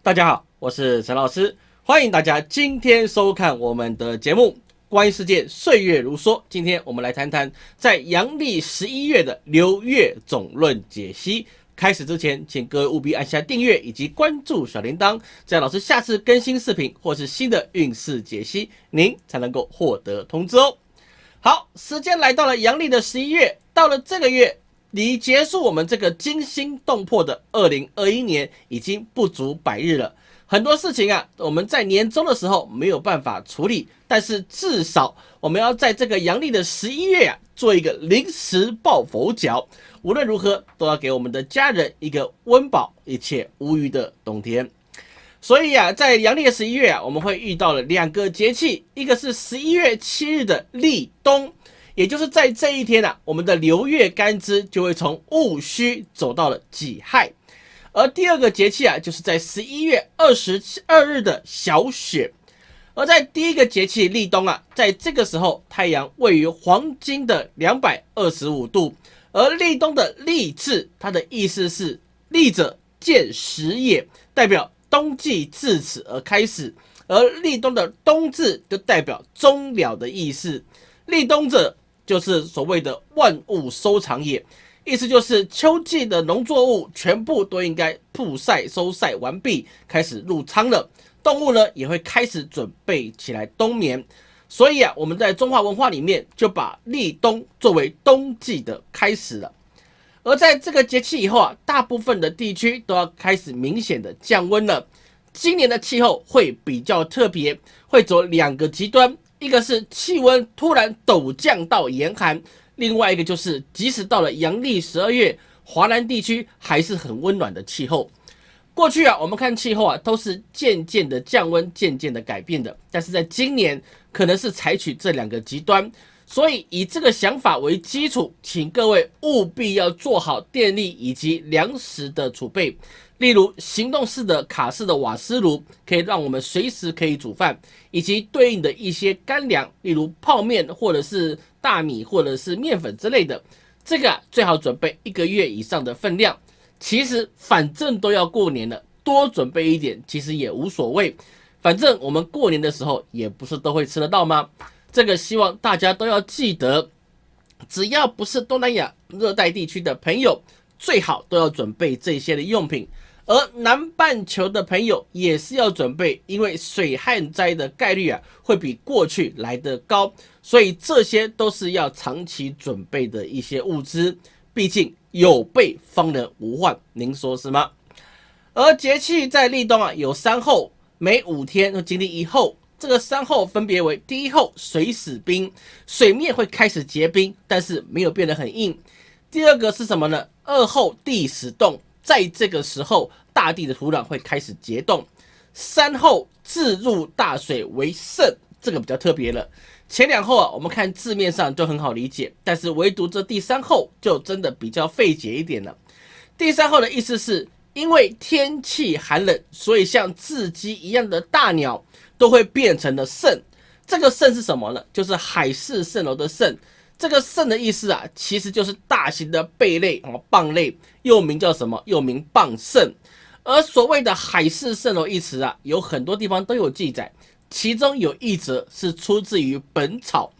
大家好，我是陈老师，欢迎大家今天收看我们的节目《观音世界岁月如梭》。今天我们来谈谈在阳历十一月的流月总论解析。开始之前，请各位务必按下订阅以及关注小铃铛，这样老师下次更新视频或是新的运势解析，您才能够获得通知哦。好，时间来到了阳历的十一月，到了这个月。离结束我们这个惊心动魄的二零二一年已经不足百日了，很多事情啊，我们在年终的时候没有办法处理，但是至少我们要在这个阳历的十一月啊，做一个临时抱佛脚，无论如何都要给我们的家人一个温饱、一切无虞的冬天。所以啊，在阳历的十一月啊，我们会遇到了两个节气，一个是十一月七日的立冬。也就是在这一天啊，我们的流月干支就会从戊戌走到了己亥，而第二个节气啊，就是在十一月二十二日的小雪，而在第一个节气立冬啊，在这个时候太阳位于黄金的两百二十五度，而立冬的立字，它的意思是立者见时也，代表冬季至此而开始，而立冬的冬字就代表终了的意思，立冬者。就是所谓的万物收藏也，意思就是秋季的农作物全部都应该曝晒收晒完毕，开始入仓了。动物呢也会开始准备起来冬眠。所以啊，我们在中华文化里面就把立冬作为冬季的开始了。而在这个节气以后啊，大部分的地区都要开始明显的降温了。今年的气候会比较特别，会走两个极端。一个是气温突然陡降到严寒，另外一个就是即使到了阳历十二月，华南地区还是很温暖的气候。过去啊，我们看气候啊，都是渐渐的降温，渐渐的改变的。但是在今年，可能是采取这两个极端，所以以这个想法为基础，请各位务必要做好电力以及粮食的储备。例如行动式的卡式的瓦斯炉，可以让我们随时可以煮饭，以及对应的一些干粮，例如泡面或者是大米或者是面粉之类的，这个最好准备一个月以上的分量。其实反正都要过年了，多准备一点其实也无所谓。反正我们过年的时候也不是都会吃得到吗？这个希望大家都要记得，只要不是东南亚热带地区的朋友，最好都要准备这些的用品。而南半球的朋友也是要准备，因为水旱灾的概率啊会比过去来得高，所以这些都是要长期准备的一些物资。毕竟有备方能无患，您说是吗？而节气在立冬啊有三候，每五天经历一候。这个三候分别为：第一候水死冰，水面会开始结冰，但是没有变得很硬；第二个是什么呢？二候地始冻。在这个时候，大地的土壤会开始结冻。三后自入大水为盛，这个比较特别了。前两后啊，我们看字面上就很好理解，但是唯独这第三后就真的比较费解一点了。第三后的意思是因为天气寒冷，所以像雉鸡一样的大鸟都会变成了肾。这个肾是什么呢？就是海市蜃楼的蜃。这个肾的意思啊，其实就是大型的贝类啊，蚌类，又名叫什么？又名蚌肾。而所谓的海市蜃楼一词啊，有很多地方都有记载，其中有一则是出自于《本草》，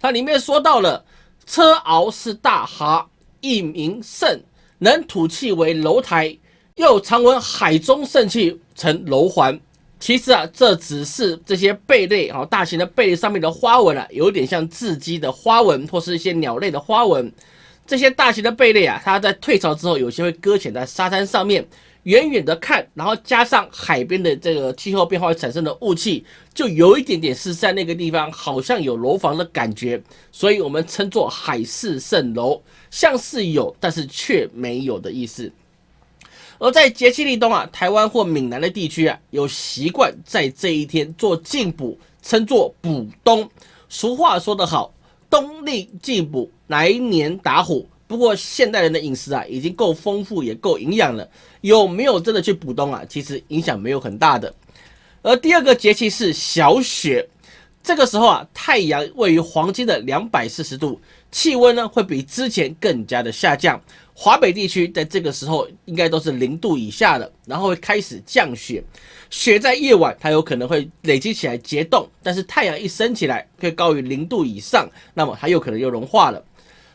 它里面说到了车螯是大蛤，一名肾，能吐气为楼台，又常闻海中肾气成楼环。其实啊，这只是这些贝类啊，大型的贝类上面的花纹啊，有点像雉鸡的花纹，或是一些鸟类的花纹。这些大型的贝类啊，它在退潮之后，有些会搁浅在沙滩上面，远远的看，然后加上海边的这个气候变化产生的雾气，就有一点点是在那个地方好像有楼房的感觉，所以我们称作海市蜃楼，像是有，但是却没有的意思。而在节气立冬啊，台湾或闽南的地区啊，有习惯在这一天做进补，称作补冬。俗话说得好，冬令进补，来年打虎。不过现代人的饮食啊，已经够丰富，也够营养了，有没有真的去补冬啊？其实影响没有很大的。而第二个节气是小雪，这个时候啊，太阳位于黄金的两百四十度，气温呢会比之前更加的下降。华北地区在这个时候应该都是零度以下的，然后会开始降雪。雪在夜晚它有可能会累积起来结冻，但是太阳一升起来，会高于零度以上，那么它有可能又融化了。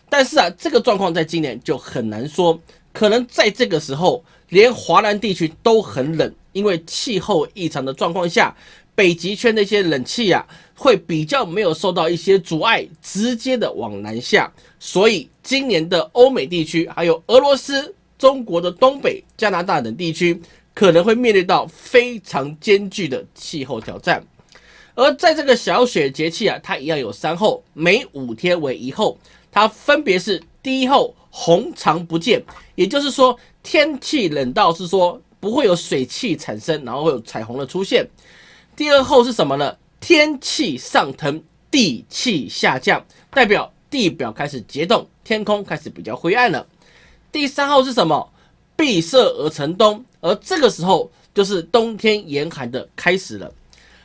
但是啊，这个状况在今年就很难说，可能在这个时候，连华南地区都很冷，因为气候异常的状况下。北极圈那些冷气啊，会比较没有受到一些阻碍，直接的往南下，所以今年的欧美地区，还有俄罗斯、中国的东北、加拿大等地区，可能会面临到非常艰巨的气候挑战。而在这个小雪节气啊，它一样有三候，每五天为一候，它分别是第一候红长不见，也就是说天气冷到是说不会有水汽产生，然后会有彩虹的出现。第二候是什么呢？天气上腾，地气下降，代表地表开始结冻，天空开始比较灰暗了。第三号是什么？闭塞而成冬，而这个时候就是冬天严寒的开始了。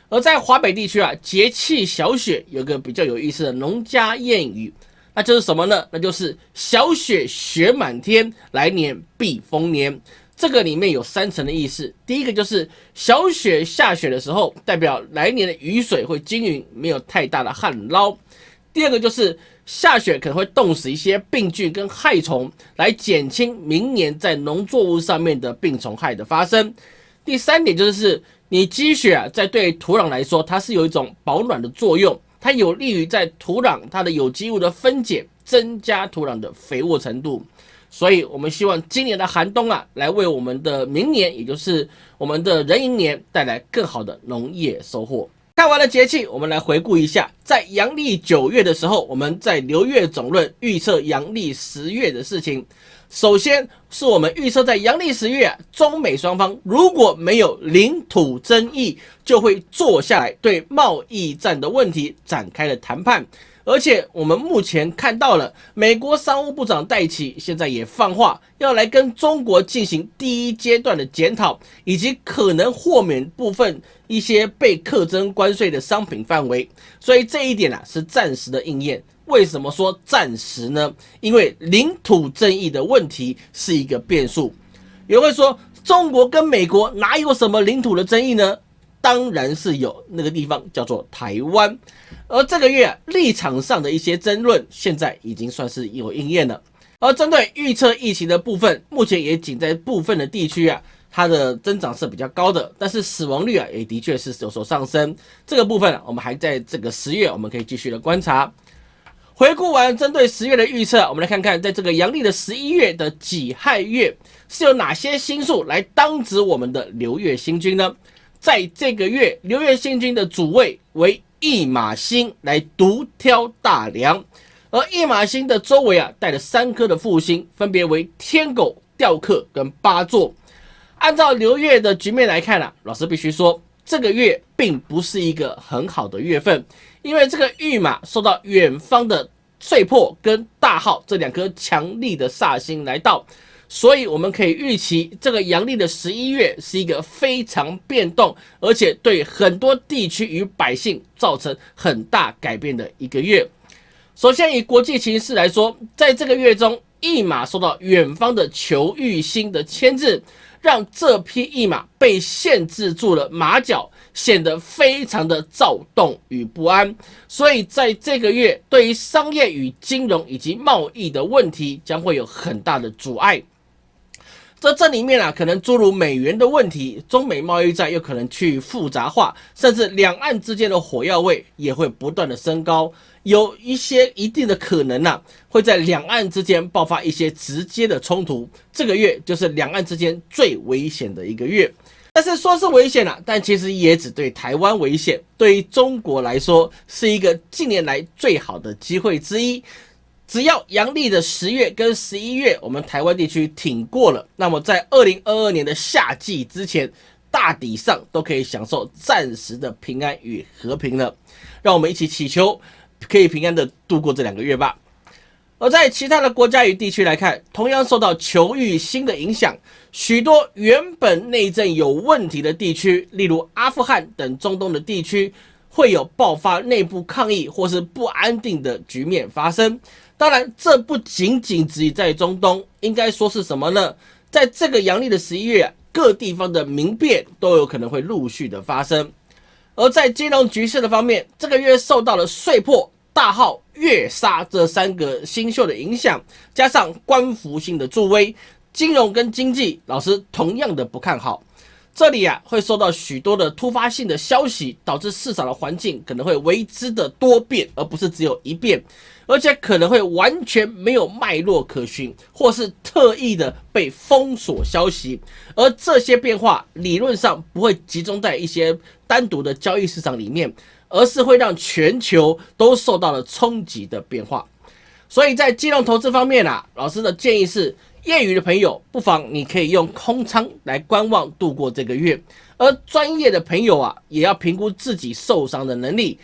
而在华北地区啊，节气小雪有个比较有意思的农家谚语，那就是什么呢？那就是小雪雪满天，来年必丰年。这个里面有三层的意思，第一个就是小雪下雪的时候，代表来年的雨水会均匀，没有太大的旱涝；第二个就是下雪可能会冻死一些病菌跟害虫，来减轻明年在农作物上面的病虫害的发生；第三点就是你积雪啊，在对土壤来说，它是有一种保暖的作用，它有利于在土壤它的有机物的分解，增加土壤的肥沃程度。所以，我们希望今年的寒冬啊，来为我们的明年，也就是我们的壬寅年，带来更好的农业收获。看完了节气，我们来回顾一下，在阳历九月的时候，我们在流月总论预测阳历十月的事情。首先是我们预测在阳历十月，中美双方如果没有领土争议，就会坐下来对贸易战的问题展开了谈判。而且我们目前看到了，美国商务部长戴奇现在也放话，要来跟中国进行第一阶段的检讨，以及可能豁免部分一些被课征关税的商品范围。所以这一点啊是暂时的应验。为什么说暂时呢？因为领土争议的问题是一个变数。有人会说，中国跟美国哪有什么领土的争议呢？当然是有，那个地方叫做台湾。而这个月立场上的一些争论，现在已经算是有应验了。而针对预测疫情的部分，目前也仅在部分的地区啊，它的增长是比较高的，但是死亡率啊，也的确是有所上升。这个部分我们还在这个十月，我们可以继续的观察。回顾完针对十月的预测，我们来看看，在这个阳历的十一月的己亥月，是有哪些星数来当值我们的流月星君呢？在这个月，流月星君的主位为。驿马星来独挑大梁，而驿马星的周围啊带了三颗的副星，分别为天狗、吊客跟八座。按照流月的局面来看啊，老师必须说，这个月并不是一个很好的月份，因为这个驿马受到远方的碎破跟大号这两颗强力的煞星来到。所以我们可以预期，这个阳历的十一月是一个非常变动，而且对很多地区与百姓造成很大改变的一个月。首先，以国际形势来说，在这个月中，驿马受到远方的求玉星的牵制，让这匹驿马被限制住了马脚，显得非常的躁动与不安。所以，在这个月，对于商业与金融以及贸易的问题，将会有很大的阻碍。这这里面啊，可能诸如美元的问题，中美贸易战又可能去复杂化，甚至两岸之间的火药味也会不断的升高，有一些一定的可能呢，会在两岸之间爆发一些直接的冲突。这个月就是两岸之间最危险的一个月，但是说是危险了，但其实也只对台湾危险，对于中国来说是一个近年来最好的机会之一。只要阳历的十月跟十一月，我们台湾地区挺过了，那么在二零二二年的夏季之前，大抵上都可以享受暂时的平安与和平了。让我们一起祈求，可以平安的度过这两个月吧。而在其他的国家与地区来看，同样受到球域星的影响，许多原本内政有问题的地区，例如阿富汗等中东的地区，会有爆发内部抗议或是不安定的局面发生。当然，这不仅仅只在中东，应该说是什么呢？在这个阳历的十一月，各地方的民变都有可能会陆续的发生。而在金融局势的方面，这个月受到了岁破、大号、月杀这三个星宿的影响，加上官服星的助威，金融跟经济老师同样的不看好。这里啊会受到许多的突发性的消息，导致市场的环境可能会为之的多变，而不是只有一变，而且可能会完全没有脉络可循，或是特意的被封锁消息。而这些变化理论上不会集中在一些单独的交易市场里面，而是会让全球都受到了冲击的变化。所以在金融投资方面啊，老师的建议是。业余的朋友，不妨你可以用空仓来观望度过这个月；而专业的朋友啊，也要评估自己受伤的能力。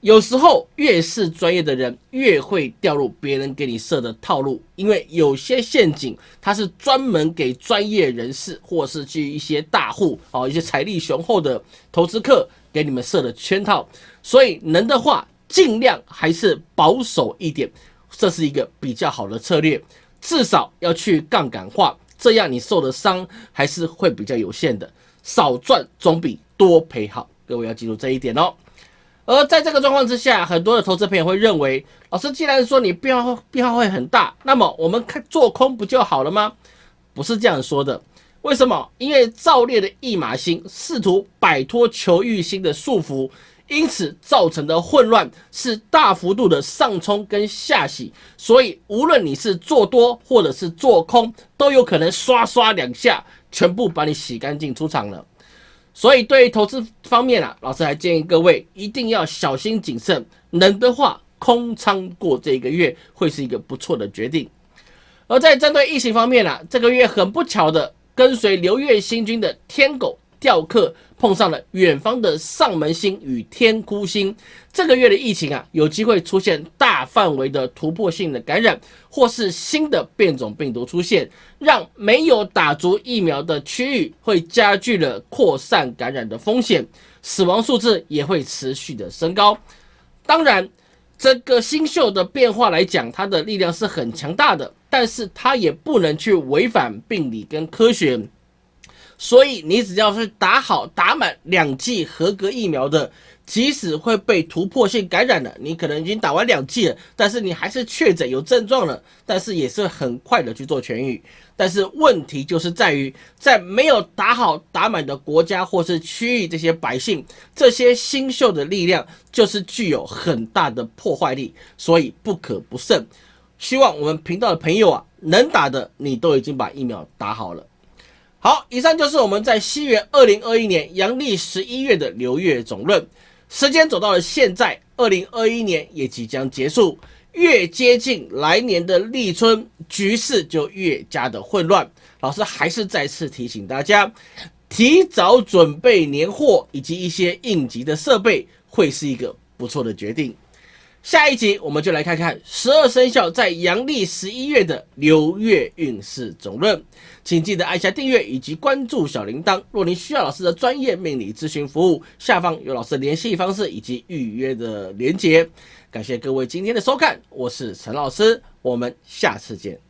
有时候越是专业的人，越会掉入别人给你设的套路，因为有些陷阱它是专门给专业人士或是去一些大户哦，一些财力雄厚的投资客给你们设的圈套。所以能的话，尽量还是保守一点，这是一个比较好的策略。至少要去杠杆化，这样你受的伤还是会比较有限的。少赚总比多赔好，各位要记住这一点哦。而在这个状况之下，很多的投资朋友会认为，老师既然说你变化变化会很大，那么我们看做空不就好了吗？不是这样说的。为什么？因为造烈的驿马星试图摆脱求欲星的束缚。因此造成的混乱是大幅度的上冲跟下洗，所以无论你是做多或者是做空，都有可能刷刷两下全部把你洗干净出场了。所以对于投资方面啊，老师还建议各位一定要小心谨慎，能的话空仓过这个月会是一个不错的决定。而在针对疫情方面啊，这个月很不巧的跟随流月星君的天狗。雕刻碰上了远方的上门星与天哭星，这个月的疫情啊，有机会出现大范围的突破性的感染，或是新的变种病毒出现，让没有打足疫苗的区域会加剧了扩散感染的风险，死亡数字也会持续的升高。当然，这个星宿的变化来讲，它的力量是很强大的，但是它也不能去违反病理跟科学。所以你只要是打好打满两剂合格疫苗的，即使会被突破性感染了，你可能已经打完两剂了，但是你还是确诊有症状了，但是也是很快的去做痊愈。但是问题就是在于，在没有打好打满的国家或是区域，这些百姓这些新秀的力量就是具有很大的破坏力，所以不可不慎。希望我们频道的朋友啊，能打的你都已经把疫苗打好了。好，以上就是我们在西元二零二一年阳历十一月的流月总论。时间走到了现在，二零二一年也即将结束，越接近来年的立春，局势就越加的混乱。老师还是再次提醒大家，提早准备年货以及一些应急的设备，会是一个不错的决定。下一集我们就来看看十二生肖在阳历十一月的流月运势总论，请记得按下订阅以及关注小铃铛。若您需要老师的专业命理咨询服务，下方有老师的联系方式以及预约的连结。感谢各位今天的收看，我是陈老师，我们下次见。